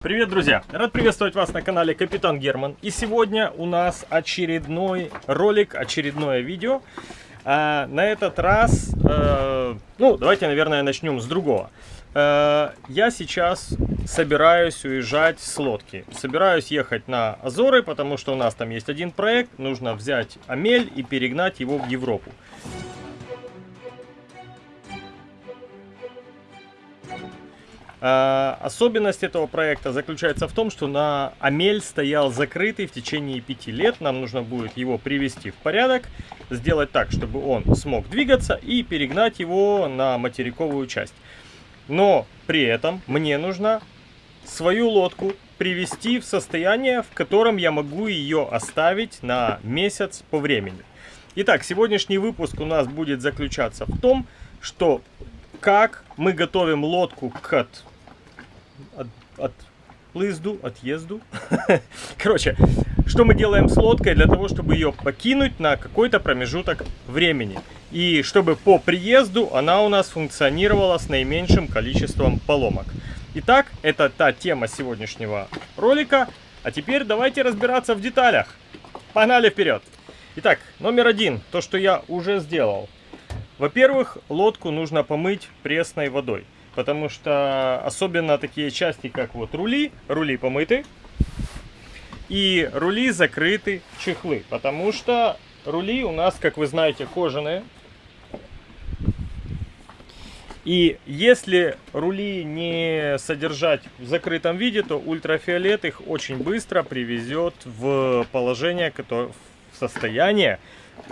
Привет, друзья! Рад приветствовать вас на канале Капитан Герман. И сегодня у нас очередной ролик, очередное видео. А, на этот раз, э, ну, давайте, наверное, начнем с другого. Э, я сейчас собираюсь уезжать с лодки. Собираюсь ехать на Азоры, потому что у нас там есть один проект. Нужно взять Амель и перегнать его в Европу. Особенность этого проекта заключается в том, что на Амель стоял закрытый в течение пяти лет. Нам нужно будет его привести в порядок, сделать так, чтобы он смог двигаться и перегнать его на материковую часть. Но при этом мне нужно свою лодку привести в состояние, в котором я могу ее оставить на месяц по времени. Итак, сегодняшний выпуск у нас будет заключаться в том, что как мы готовим лодку к от, от, от плызду, отъезду. Короче, что мы делаем с лодкой для того, чтобы ее покинуть на какой-то промежуток времени. И чтобы по приезду она у нас функционировала с наименьшим количеством поломок. Итак, это та тема сегодняшнего ролика. А теперь давайте разбираться в деталях. Погнали вперед! Итак, номер один, то, что я уже сделал. Во-первых, лодку нужно помыть пресной водой, потому что особенно такие части, как вот рули, рули помыты, и рули закрыты чехлы, потому что рули у нас, как вы знаете, кожаные. И если рули не содержать в закрытом виде, то ультрафиолет их очень быстро привезет в положение, в состояние,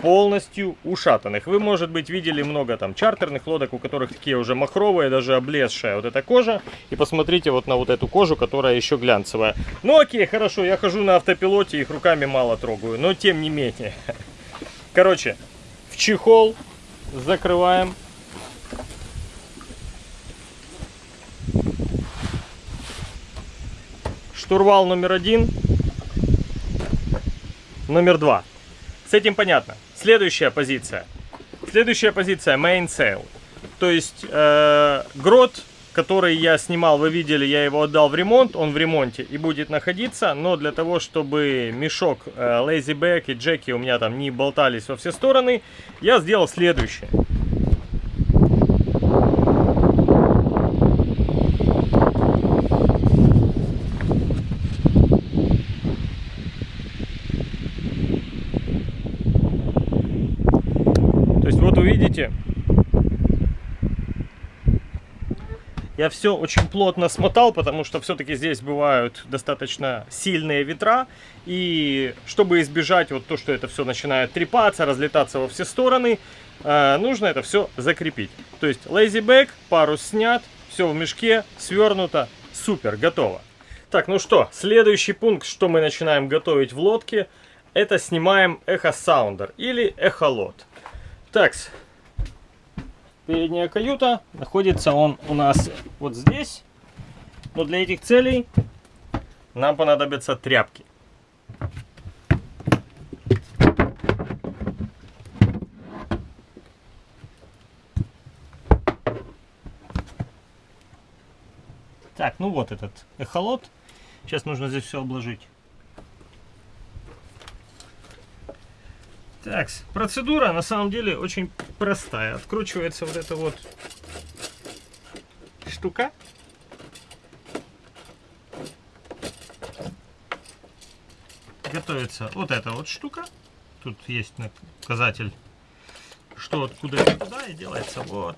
полностью ушатанных. Вы, может быть, видели много там чартерных лодок, у которых такие уже махровые, даже облезшая вот эта кожа. И посмотрите вот на вот эту кожу, которая еще глянцевая. Ну окей, хорошо, я хожу на автопилоте, их руками мало трогаю, но тем не менее. Короче, в чехол закрываем. Штурвал номер один. Номер два. С этим понятно. Следующая позиция. Следующая позиция main sail. То есть э, грот, который я снимал, вы видели, я его отдал в ремонт, он в ремонте и будет находиться, но для того, чтобы мешок э, lazy back и джеки у меня там не болтались во все стороны, я сделал следующее. Я все очень плотно смотал, потому что все-таки здесь бывают достаточно сильные ветра. И чтобы избежать вот то, что это все начинает трепаться, разлетаться во все стороны, э, нужно это все закрепить. То есть back, парус снят, все в мешке, свернуто, супер, готово. Так, ну что, следующий пункт, что мы начинаем готовить в лодке, это снимаем эхосаундер или эхолот. Так, передняя каюта. Находится он у нас вот здесь. Но для этих целей нам понадобятся тряпки. Так, ну вот этот эхолот. Сейчас нужно здесь все обложить. Так, процедура на самом деле очень простая. Откручивается вот эта вот штука. Готовится вот эта вот штука. Тут есть указатель, что откуда и куда, и делается вот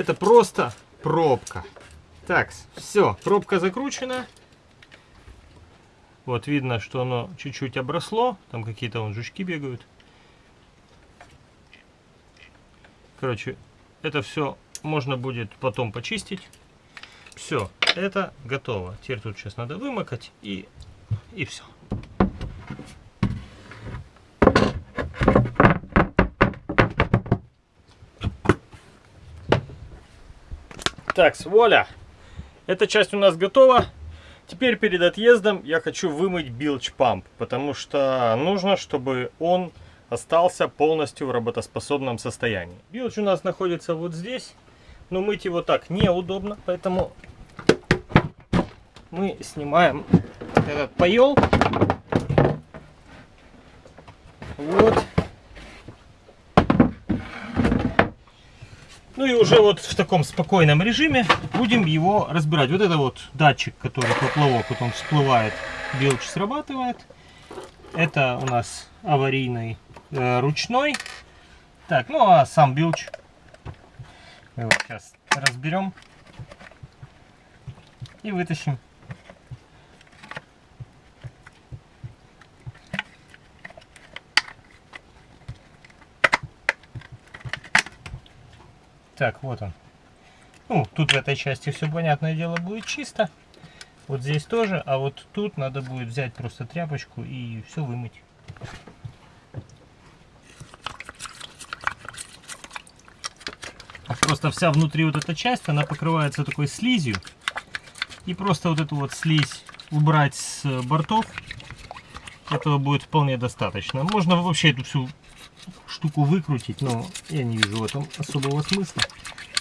Это просто пробка. Так, все, пробка закручена. Вот видно, что оно чуть-чуть обросло. Там какие-то вон жучки бегают. Короче, это все можно будет потом почистить. Все, это готово. Теперь тут сейчас надо вымокать и, и все. Так, воля. Эта часть у нас готова. Теперь перед отъездом я хочу вымыть билч памп, потому что нужно, чтобы он остался полностью в работоспособном состоянии. Билч у нас находится вот здесь, но мыть его так неудобно, поэтому мы снимаем этот поел. Вот. Ну и уже вот в таком спокойном режиме будем его разбирать. Вот это вот датчик, который поплавок, вот он всплывает, билч срабатывает. Это у нас аварийный э, ручной. Так, ну а сам билч мы его сейчас разберем и вытащим. Так, вот он. Ну, тут в этой части все, понятное дело, будет чисто. Вот здесь тоже, а вот тут надо будет взять просто тряпочку и все вымыть. Просто вся внутри вот эта часть, она покрывается такой слизью. И просто вот эту вот слизь убрать с бортов, этого будет вполне достаточно. Можно вообще эту всю штуку выкрутить, но я не вижу в этом особого смысла.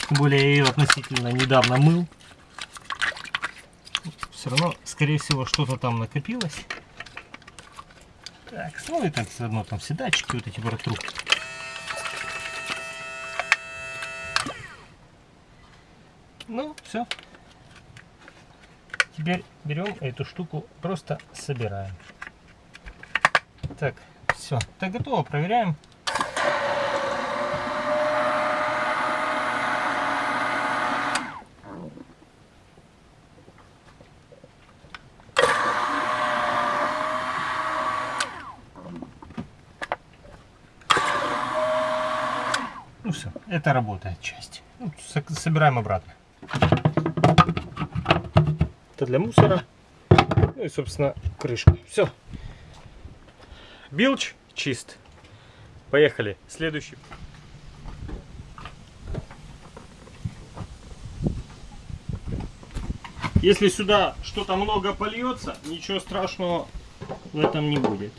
Тем более я ее относительно недавно мыл. Все равно, скорее всего, что-то там накопилось. Так, ну и так заодно там все датчики вот эти протру. Ну, все. Теперь берем эту штуку, просто собираем. Так, все. Так, готово, проверяем. Ну все, это работает часть. Ну, собираем обратно. Это для мусора. Ну и, собственно, крышка. Все. Билч чист. Поехали. Следующий. Если сюда что-то много польется, ничего страшного в этом не будет.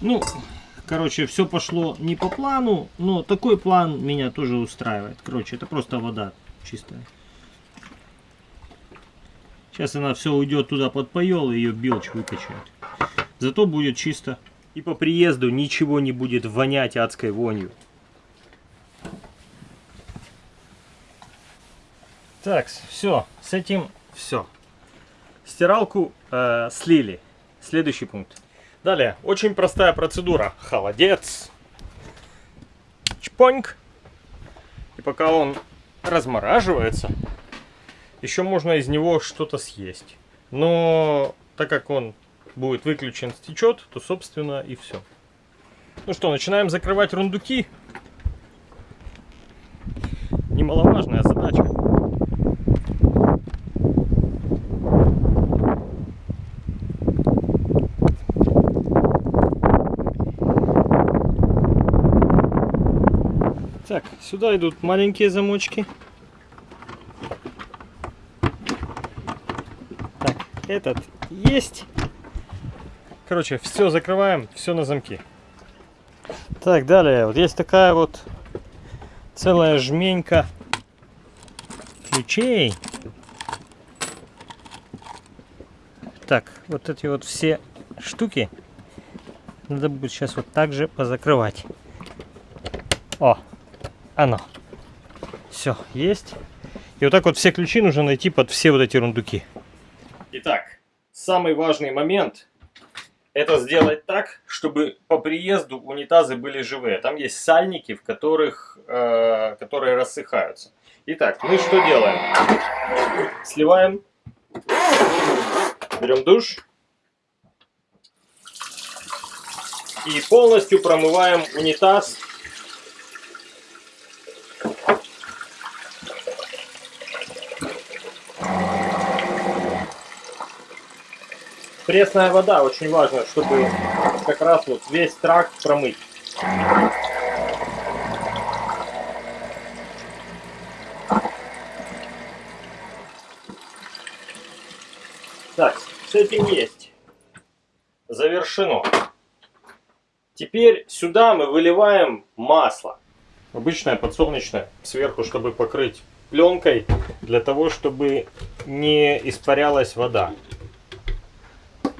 Ну, короче, все пошло не по плану, но такой план меня тоже устраивает. Короче, это просто вода чистая. Сейчас она все уйдет туда под поел, и ее билч выкачает. Зато будет чисто. И по приезду ничего не будет вонять адской вонью. Так, все, с этим все. Стиралку э, слили. Следующий пункт. Далее, очень простая процедура. Холодец. Чпоньк. И пока он размораживается, еще можно из него что-то съесть. Но так как он будет выключен, стечет, то собственно и все. Ну что, начинаем закрывать рундуки. Немаловажная задача. Так, сюда идут маленькие замочки. Так, этот есть. Короче, все закрываем, все на замки. Так, далее, вот есть такая вот целая жменька ключей. Так, вот эти вот все штуки надо будет сейчас вот так же позакрывать. О, оно. Все, есть. И вот так вот все ключи нужно найти под все вот эти рундуки. Итак, самый важный момент это сделать так, чтобы по приезду унитазы были живые. Там есть сальники, в которых, э, которые рассыхаются. Итак, мы что делаем? Сливаем, берем душ и полностью промываем унитаз пресная вода очень важно, чтобы как раз вот весь тракт промыть. Так, с этим есть. Завершено. Теперь сюда мы выливаем масло. Обычное подсолнечное сверху, чтобы покрыть пленкой, для того, чтобы не испарялась вода.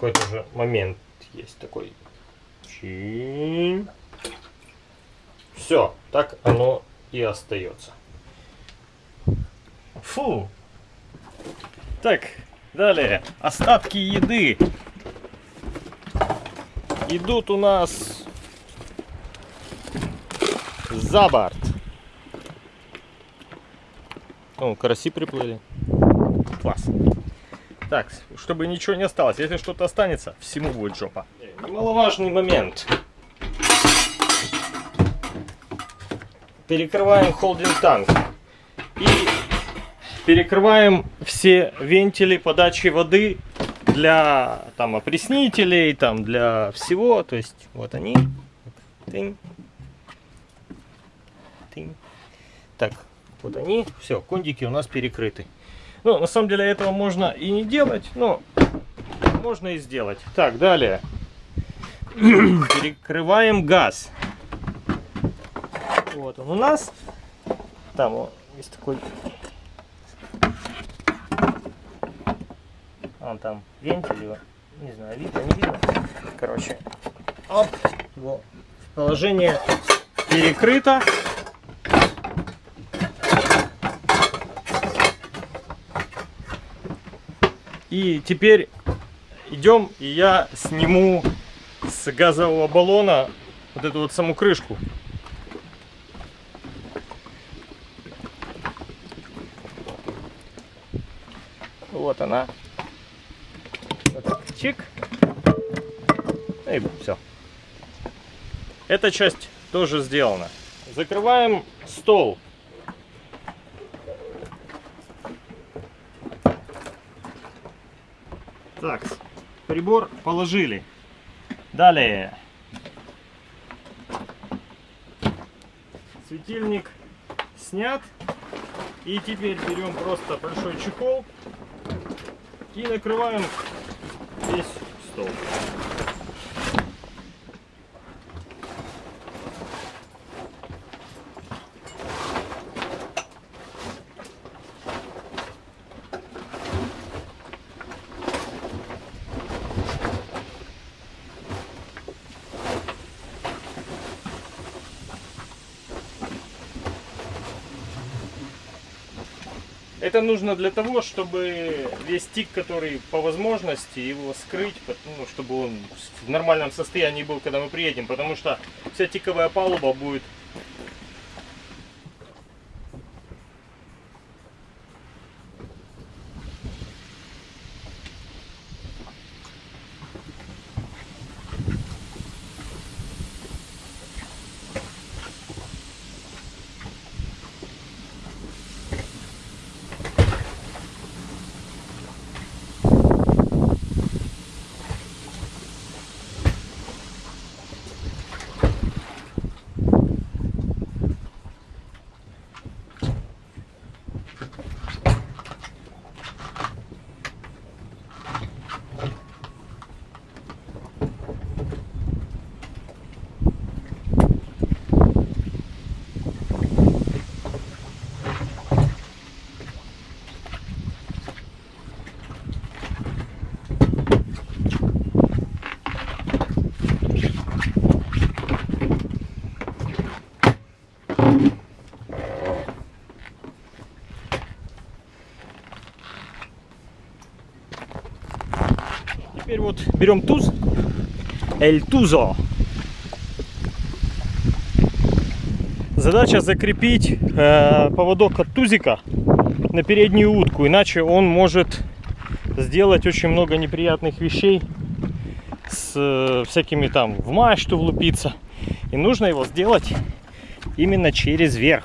Какой-то же момент есть такой. Чин. Все, так оно и остается. Фу. Так, далее. Остатки еды. Идут у нас за борт. О, караси приплыли. Класс. Так, чтобы ничего не осталось. Если что-то останется, всему будет жопа. Немаловажный момент. Перекрываем холдинг танк. И перекрываем все вентили подачи воды для там опреснителей, там для всего. То есть вот они. Тынь. Тынь. Так, вот они. Все, кондики у нас перекрыты. Ну, на самом деле этого можно и не делать, но можно и сделать. Так, далее. Перекрываем газ. Вот он у нас. Там вот, есть такой... Он там вентиль его. Не знаю, видно, не видно. Короче, оп, его положение перекрыто. И теперь идем, и я сниму с газового баллона вот эту вот саму крышку. Вот она. Вот чик. И все. Эта часть тоже сделана. Закрываем стол. Так, прибор положили. Далее. Светильник снят. И теперь берем просто большой чехол и накрываем весь стол. Это нужно для того, чтобы весь тик, который по возможности, его скрыть, ну, чтобы он в нормальном состоянии был, когда мы приедем. Потому что вся тиковая палуба будет Теперь вот берем туз, эль тузо. Задача закрепить э, поводок от тузика на переднюю утку, иначе он может сделать очень много неприятных вещей с э, всякими там в мачту влупиться. И нужно его сделать именно через верх.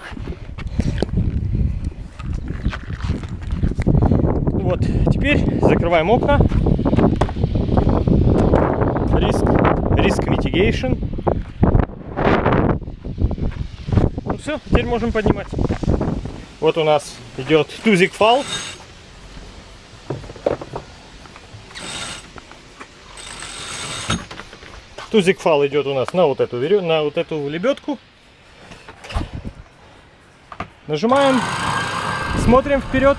Вот, теперь закрываем окна Navigation. Ну все, теперь можем поднимать. Вот у нас идет тузик фал. Тузик фал идет у нас на вот эту на вот эту лебедку. Нажимаем, смотрим вперед.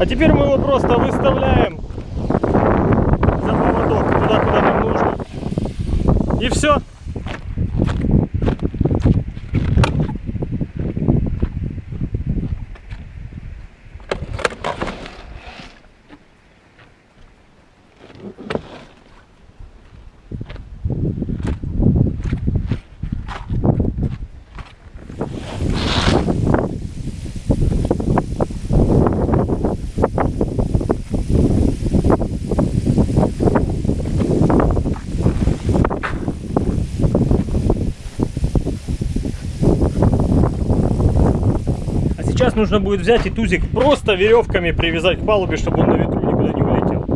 А теперь мы его просто выставляем за поводок туда, куда нам нужно. И все. А сейчас нужно будет взять и тузик просто веревками привязать к палубе, чтобы он на ветру никуда не улетел.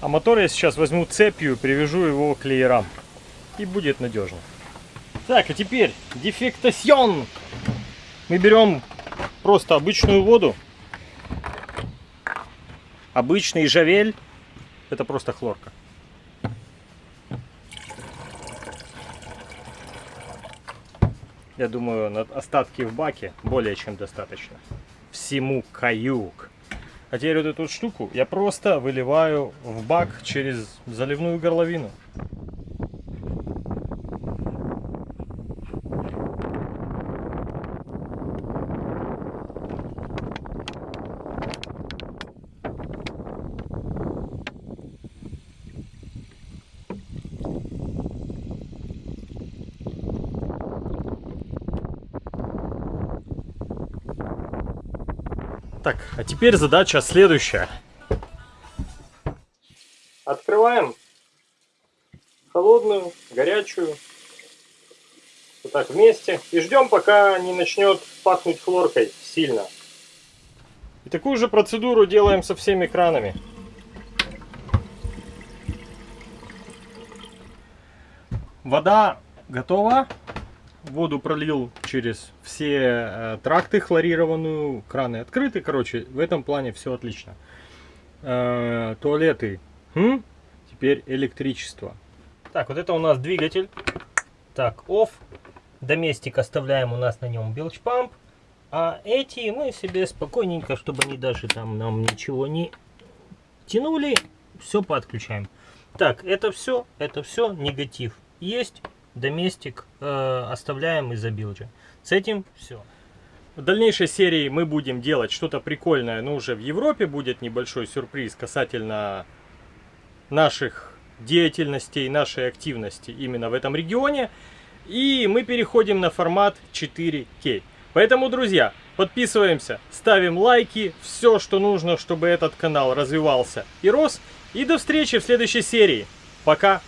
А мотор я сейчас возьму цепью, привяжу его к леерам. И будет надежно. Так, а теперь дефектасьон. Мы берем просто обычную воду. Обычный жавель. Это просто хлорка. Я думаю, на остатки в баке более чем достаточно. Всему каюк. А теперь вот эту штуку я просто выливаю в бак через заливную горловину. Так, а теперь задача следующая. Открываем холодную, горячую. Вот так вместе. И ждем, пока не начнет пахнуть хлоркой сильно. И такую же процедуру делаем со всеми кранами. Вода готова. Воду пролил через все э, тракты хлорированную, краны открыты, короче, в этом плане все отлично. Э, туалеты, хм? теперь электричество. Так, вот это у нас двигатель. Так, off. Доместик оставляем у нас на нем билч памп. А эти мы себе спокойненько, чтобы они даже там нам ничего не тянули, все подключаем. Так, это все, это все негатив есть доместик э, оставляем из-за билджа. С этим все. В дальнейшей серии мы будем делать что-то прикольное, но уже в Европе будет небольшой сюрприз касательно наших деятельностей, нашей активности именно в этом регионе. И мы переходим на формат 4К. Поэтому, друзья, подписываемся, ставим лайки, все, что нужно, чтобы этот канал развивался и рос. И до встречи в следующей серии. Пока!